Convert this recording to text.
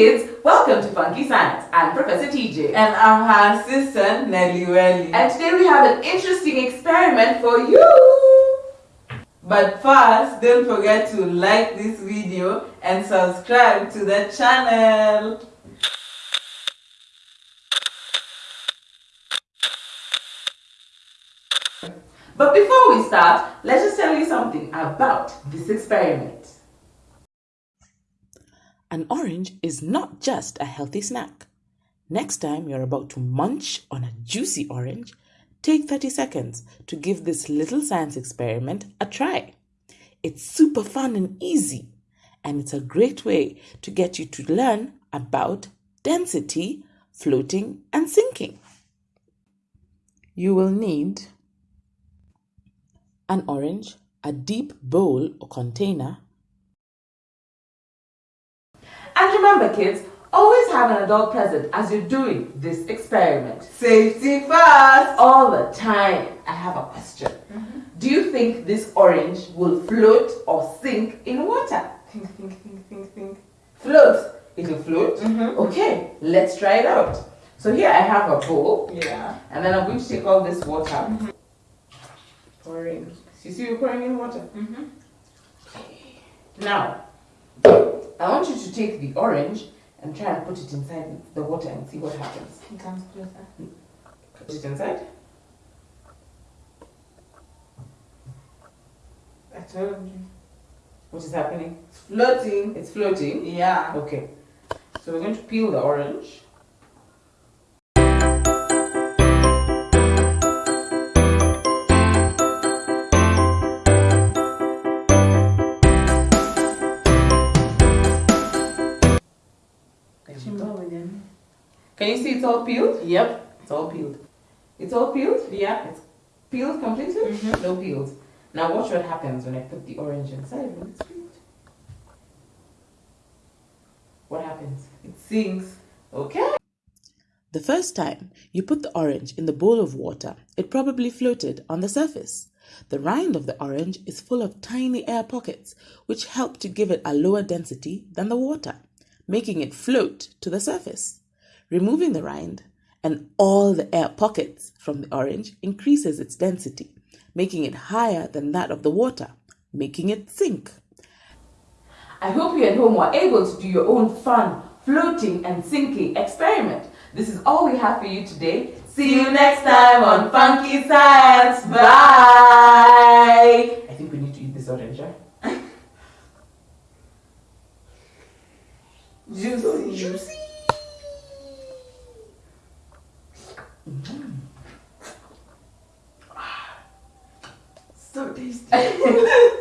Welcome to Funky Science. I'm Professor TJ. And I'm her assistant, Nelly Welly. And today we have an interesting experiment for you. But first, don't forget to like this video and subscribe to the channel. But before we start, let's just tell you something about this experiment. An orange is not just a healthy snack. Next time you're about to munch on a juicy orange, take 30 seconds to give this little science experiment a try. It's super fun and easy, and it's a great way to get you to learn about density, floating, and sinking. You will need an orange, a deep bowl or container. Remember kids, always have an adult present as you're doing this experiment. Safety first! All the time. I have a question. Mm-hmm. Do you think this orange will float or sink in water? Think, think, think, think, think. Float. It'll float? Mm-hmm. Okay, let's try it out. So here I have a bowl. Yeah. And then I'm going to take all this water. Mm-hmm. Pouring. You see, we're pouring in water. Now, I want you to take the orange and try and put it inside the water and see what happens. It comes closer. Put it inside. I told you. What is happening? It's floating. It's floating. Yeah. Okay. So we're going to peel the orange. Can you see it's all peeled? Yep. It's all peeled. It's all peeled? Yeah. It's peeled completely? Mhm. No peels. Now watch what happens when I put the orange inside when it's peeled. What happens? It sinks. Okay. The first time you put the orange in the bowl of water, it probably floated on the surface. The rind of the orange is full of tiny air pockets, which help to give it a lower density than the water, making it float to the surface. Removing the rind and all the air pockets from the orange increases its density, making it higher than that of the water, making it sink. I hope you at home were able to do your own fun floating and sinking experiment. This is all we have for you today. See you next time on Funky Science. Bye. I think we need to eat this orange, right? Juicy. Juicy. So tasty.